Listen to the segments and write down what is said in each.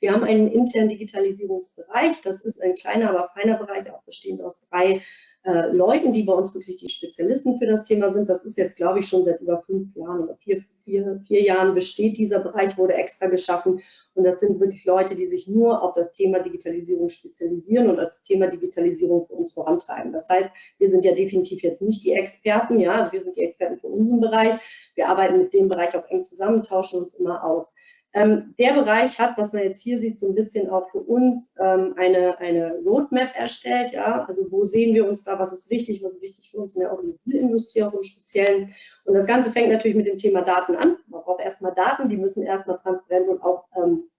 Wir haben einen internen Digitalisierungsbereich. Das ist ein kleiner, aber feiner Bereich, auch bestehend aus drei äh, Leuten, die bei uns wirklich die Spezialisten für das Thema sind. Das ist jetzt, glaube ich, schon seit über fünf Jahren oder vier, vier, vier Jahren besteht dieser Bereich, wurde extra geschaffen. Und das sind wirklich Leute, die sich nur auf das Thema Digitalisierung spezialisieren und das Thema Digitalisierung für uns vorantreiben. Das heißt, wir sind ja definitiv jetzt nicht die Experten, ja, also wir sind die Experten für unseren Bereich. Wir arbeiten mit dem Bereich auch eng zusammen, tauschen uns immer aus. Ähm, der Bereich hat, was man jetzt hier sieht, so ein bisschen auch für uns ähm, eine, eine Roadmap erstellt. Ja? Also wo sehen wir uns da, was ist wichtig, was ist wichtig für uns in der Automobilindustrie auch im Speziellen. Und das Ganze fängt natürlich mit dem Thema Daten an. Man braucht erstmal Daten, die müssen erstmal transparent und auch ähm,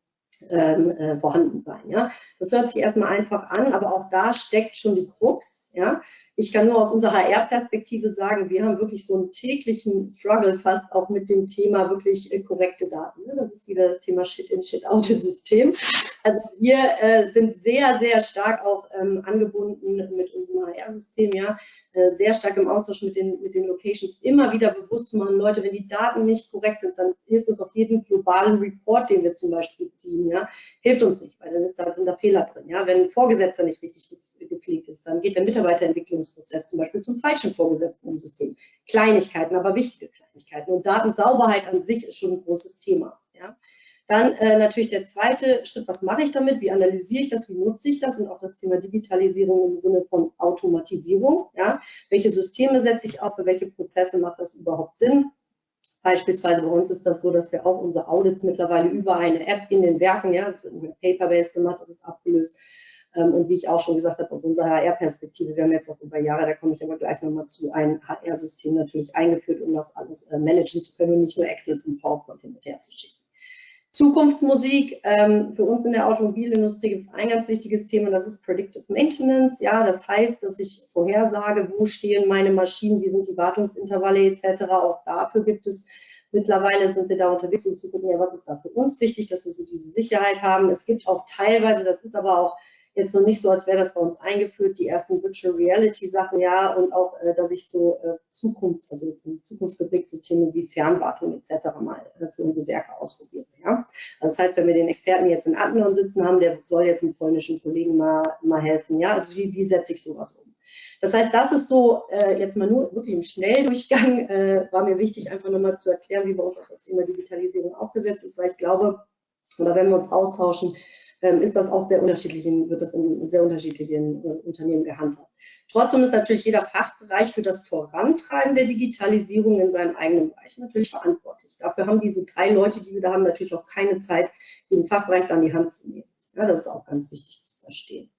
ähm, äh, vorhanden sein. Ja? Das hört sich erstmal einfach an, aber auch da steckt schon die Krux. Ja? Ich kann nur aus unserer HR-Perspektive sagen, wir haben wirklich so einen täglichen Struggle fast auch mit dem Thema wirklich äh, korrekte Daten. Ne? Das ist wieder das Thema Shit-in, Shit-out-System. Also wir äh, sind sehr, sehr stark auch ähm, angebunden mit unserem HR-System, ja, äh, sehr stark im Austausch mit den, mit den Locations, immer wieder bewusst zu machen, Leute, wenn die Daten nicht korrekt sind, dann hilft uns auch jeden globalen Report, den wir zum Beispiel ziehen, ja, hilft uns nicht, weil dann ist da, sind da Fehler drin. Ja. Wenn ein Vorgesetzter nicht richtig gepflegt ist, dann geht der Mitarbeiterentwicklungsprozess zum Beispiel zum falschen Vorgesetzten im System. Kleinigkeiten, aber wichtige Kleinigkeiten. Und Datensauberheit an sich ist schon ein großes Thema. Ja. Dann äh, natürlich der zweite Schritt, was mache ich damit, wie analysiere ich das, wie nutze ich das und auch das Thema Digitalisierung im Sinne von Automatisierung. Ja? Welche Systeme setze ich auf, für welche Prozesse macht das überhaupt Sinn? Beispielsweise bei uns ist das so, dass wir auch unsere Audits mittlerweile über eine App in den Werken, ja, das wird nicht mehr paper-based gemacht, das ist abgelöst. Ähm, und wie ich auch schon gesagt habe, aus unserer HR-Perspektive, wir haben jetzt auch über Jahre, da komme ich aber gleich nochmal zu, ein HR-System natürlich eingeführt, um das alles äh, managen zu können und nicht nur Excel und PowerPoint hin und her zu schicken. Zukunftsmusik, ähm, für uns in der Automobilindustrie gibt es ein ganz wichtiges Thema, das ist Predictive Maintenance. Ja, das heißt, dass ich vorhersage, wo stehen meine Maschinen, wie sind die Wartungsintervalle etc. Auch dafür gibt es mittlerweile sind wir da unterwegs, um zu gucken, ja, was ist da für uns wichtig, dass wir so diese Sicherheit haben. Es gibt auch teilweise, das ist aber auch jetzt noch nicht so, als wäre das bei uns eingeführt, die ersten Virtual Reality Sachen, ja, und auch, äh, dass ich so äh, Zukunfts, also jetzt in Zukunft geblickt, so Themen wie Fernwartung etc. mal äh, für unsere Werke ausprobieren, ja. Also das heißt, wenn wir den Experten jetzt in Adlon sitzen haben, der soll jetzt einem polnischen Kollegen mal, mal helfen, ja, also wie, wie setze ich sowas um? Das heißt, das ist so äh, jetzt mal nur wirklich im Schnelldurchgang, äh, war mir wichtig, einfach nochmal zu erklären, wie bei uns auch das Thema Digitalisierung aufgesetzt ist, weil ich glaube, oder wenn wir uns austauschen, ist das auch sehr unterschiedlich, wird das in sehr unterschiedlichen äh, Unternehmen gehandhabt. Trotzdem ist natürlich jeder Fachbereich für das Vorantreiben der Digitalisierung in seinem eigenen Bereich natürlich verantwortlich. Dafür haben diese drei Leute, die wir da haben, natürlich auch keine Zeit, den Fachbereich in die Hand zu nehmen. Ja, das ist auch ganz wichtig zu verstehen.